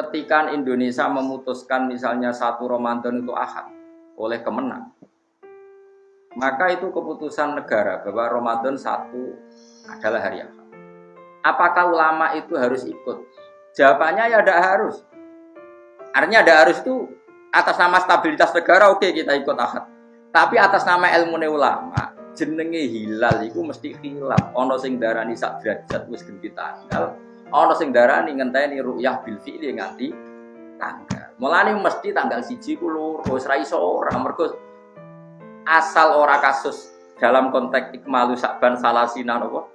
ketika Indonesia memutuskan misalnya satu Ramadan itu ahad oleh kemenang, maka itu keputusan negara bahwa Ramadan satu adalah hari ahad. Apakah ulama itu harus ikut? Jawabannya ya tidak harus. Artinya tidak harus itu atas nama stabilitas negara oke okay, kita ikut ahad. Tapi atas nama ilmu ulama jenenge hilal itu mesti hilal. Ono sing darani sak derajat wis ganti tanggal. Ono sing darani ngenteni ru'yah bil fi'li nganti tanggal. Mulane mesti tanggal siji ku loro wis ra iso ora asal ora kasus dalam konteks ikmalu sakban salasina napa?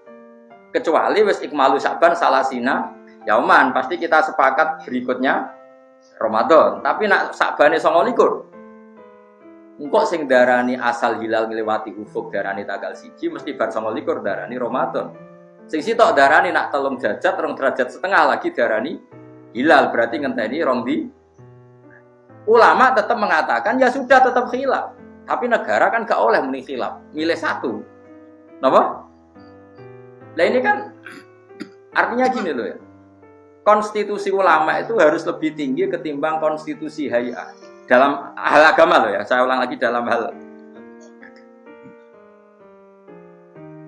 Kecuali wis ikmalu sakban salasina yauman pasti kita sepakat berikutnya Ramadan. Tapi nak sakbane 29 Engkau sing darani asal hilal ngelewati ufuk darani tanggal siji mesti bar sama likur darani Ramadan. Sing sitok darani nak telung derajat, rong derajat setengah lagi darani hilal berarti ngenteni rong di. Ulama tetap mengatakan ya sudah tetap hilal. Tapi negara kan gak oleh muni hilal, milih satu. Napa? Nah ini kan artinya gini loh ya. Konstitusi ulama itu harus lebih tinggi ketimbang konstitusi hayat dalam hal agama loh ya, saya ulang lagi dalam hal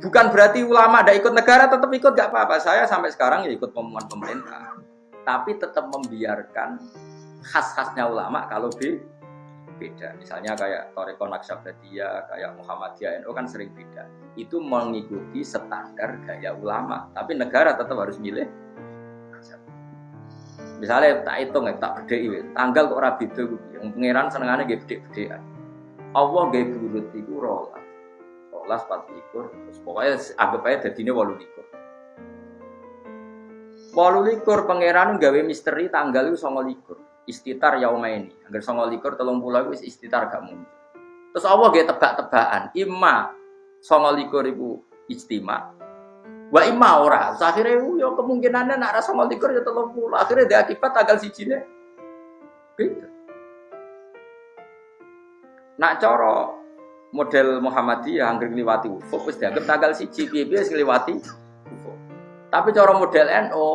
bukan berarti ulama ada ikut negara tetap ikut gak apa-apa. Saya sampai sekarang ya ikut pengumuman pemerintah, tapi tetap membiarkan khas-khasnya ulama kalau be beda. Misalnya kayak Toreko Naksabadiyah, kayak Muhammadiyah NU kan sering beda. Itu mengikuti standar gaya ulama, tapi negara tetap harus milih Misalnya tak hitung ya, tak beda tanggal kok rabi itu, yang pangeran senengannya gak beda-bedaan. Allah gak burut rolas, rolas empat likur, terus pokoknya anggap aja likur. Walu likur pangeran gawe misteri tanggal itu songo likur, istitar yauma ini. Agar songo likur telung pulau itu istitar gak mungkin. Terus Allah gak tebak-tebakan, imma likur itu istimewa, Wa imma ora. Akhirnya yo kemungkinannya nak mau likur ya tolong pulang. Akhirnya dia akibat tanggal si. Beda. Nak coro model Muhammadiyah yang ngliwati ufuk wis dianggap tanggal siji piye-piye wis ngliwati ufuk. Tapi cara model NO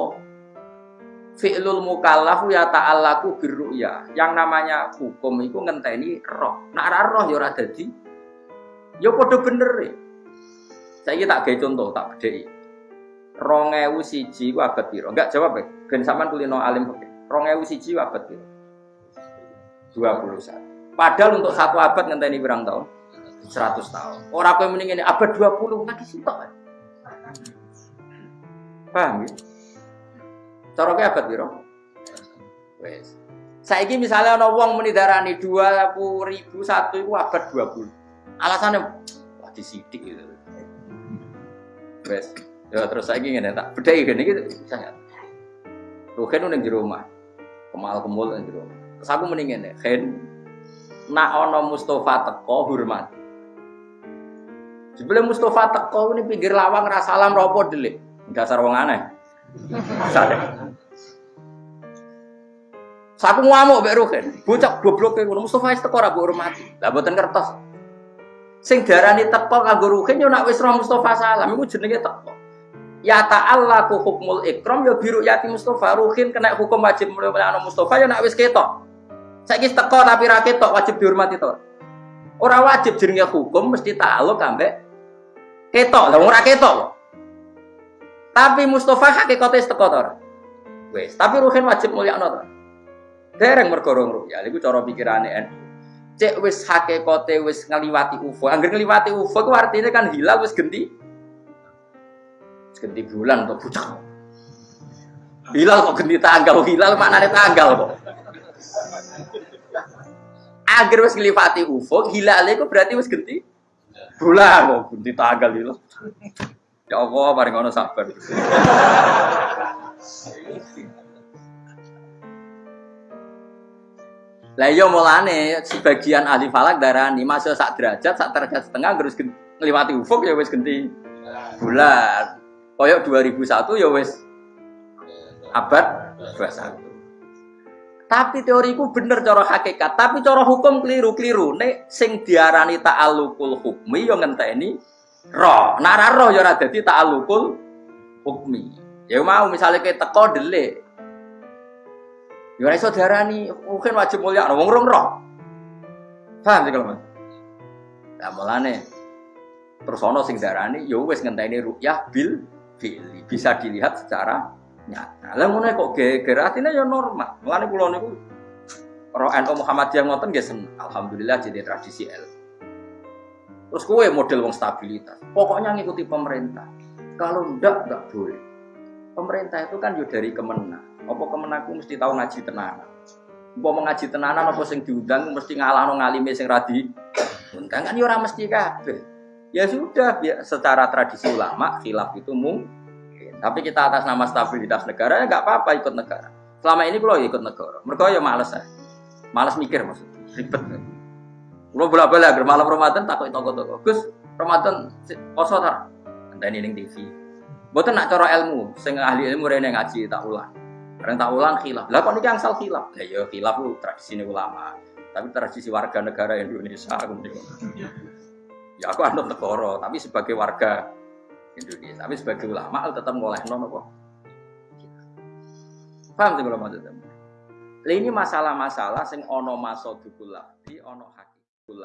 fi'lul mukallaf ya ta'allaku birru'ya. Yang namanya hukum itu ngenteni roh. Nak ra roh ya ora dadi ya padha bener ya. Saya tak gawe contoh, tak bedheki rongewu siji ku abad piro? Enggak jawab ya. Ben sampean kulino alim siji ku abad piro? 21. Padahal untuk satu abad ngenteni berang tahun? 100 tahun. Orang kowe mending ini abad 20 lagi sitok. Paham ya? Cara kowe abad piro? Wes. Saiki misalnya ana wong muni darani 20.001 iku abad 20. Alasannya wah disidik gitu. Wes. Ya terus saya ingin tak beda ini gitu saya. Ruhen udah di rumah, kemal kemul di rumah. Terus aku mendingin ya, Hen, nak ono Mustafa teko hormat. Sebelum Mustafa teko ini pinggir lawang rasa salam ropo delik. Dasar wong aneh. Sadar. Saku ngamuk mbek Ruhen. Bocah goblok ngono Mustafa wis teko ora mbok hormati. Lah mboten kertas. Sing darani teko kanggo Ruhen yo nak wis Mustafa salam iku jenenge teko. Ya ku hukmul ikram ya biru yati Mustafa ruhin kena hukum wajib mulai anak Mustafa ya nak wis ketok. Saiki teko tapi ra ketok wajib dihormati to. Ora wajib jenenge hukum mesti ta'aluk ambek ketok. Lah ora ketok. Tapi Mustafa hakikate teko to. Wis, tapi ruhin wajib mulyakno to. Dereng mergo rong ya iku cara pikirane NU. Cek wis hakikate wis ngeliwati UFO. Angger ngeliwati UFO ku artinya kan hilal wis genti ganti bulan atau bucak. Hilal kok ganti tanggal, hilal ada tanggal kok. Agar wis nglifati ufuk, hilale kok berarti wis ganti bulan kok ganti tanggal hilal. Ya Allah, paling ngono sabar. Lah iya mulane sebagian ahli falak darani masa sak derajat, sak derajat setengah terus ngliwati ufuk ya wis ganti bulan. Koyok 2001 ya wes abad 21. Tapi teoriku bener cara hakikat, tapi cara hukum keliru-keliru. Nek sing diarani ta'alluqul hukmi yo ngenteni roh. Nek ora roh ya ora dadi ta'alluqul hukmi. Ya mau misalnya kayak teko delik. Ya ora iso diarani mungkin wajib mulia wong rong roh. Paham sih kalau Mas? Mulane terus ana sing darani ya wis ngenteni rukyah bil fili bisa dilihat secara nyata. Lah ngono kok geger atine ya normal. Mulane kula niku Roh NU Muhammadiyah ngoten nggih seneng. Alhamdulillah jadi tradisi L. Terus kue model wong stabilitas. Pokoknya ngikuti pemerintah. Kalau ndak nggak boleh. Pemerintah itu kan yo dari kemenang. Apa kemenangku mesti tahu ngaji tenanan. Apa mengaji tenanan apa sing diundang mesti ngalahno ngalime sing radi. Undang kan yo ora mesti kabeh. Ya sudah, ya, secara tradisi ulama khilaf itu mungkin. Tapi kita atas nama stabilitas negara ya nggak apa-apa ikut negara. Selama ini kalau ikut negara, mereka ya males ya. Males mikir maksudnya, ribet. Kalau bola bola malam Ramadan takut toko-toko. Gus, Ramadan poso tak? Entah ini TV. Bukan nak cara ilmu, sing ahli ilmu rene ngaji tak ulang. Karena tak ulang khilaf. Lah kok niki angsal khilaf? Ya ya khilaf lu tradisi ulama. Tapi tradisi warga negara Indonesia kemudian. Ya aku anut negara, tapi sebagai warga Indonesia, tapi sebagai ulama tetap ngoleh non apa. Paham sih kalau maksudnya? Ini masalah-masalah sing ono masodukul di ono hakikul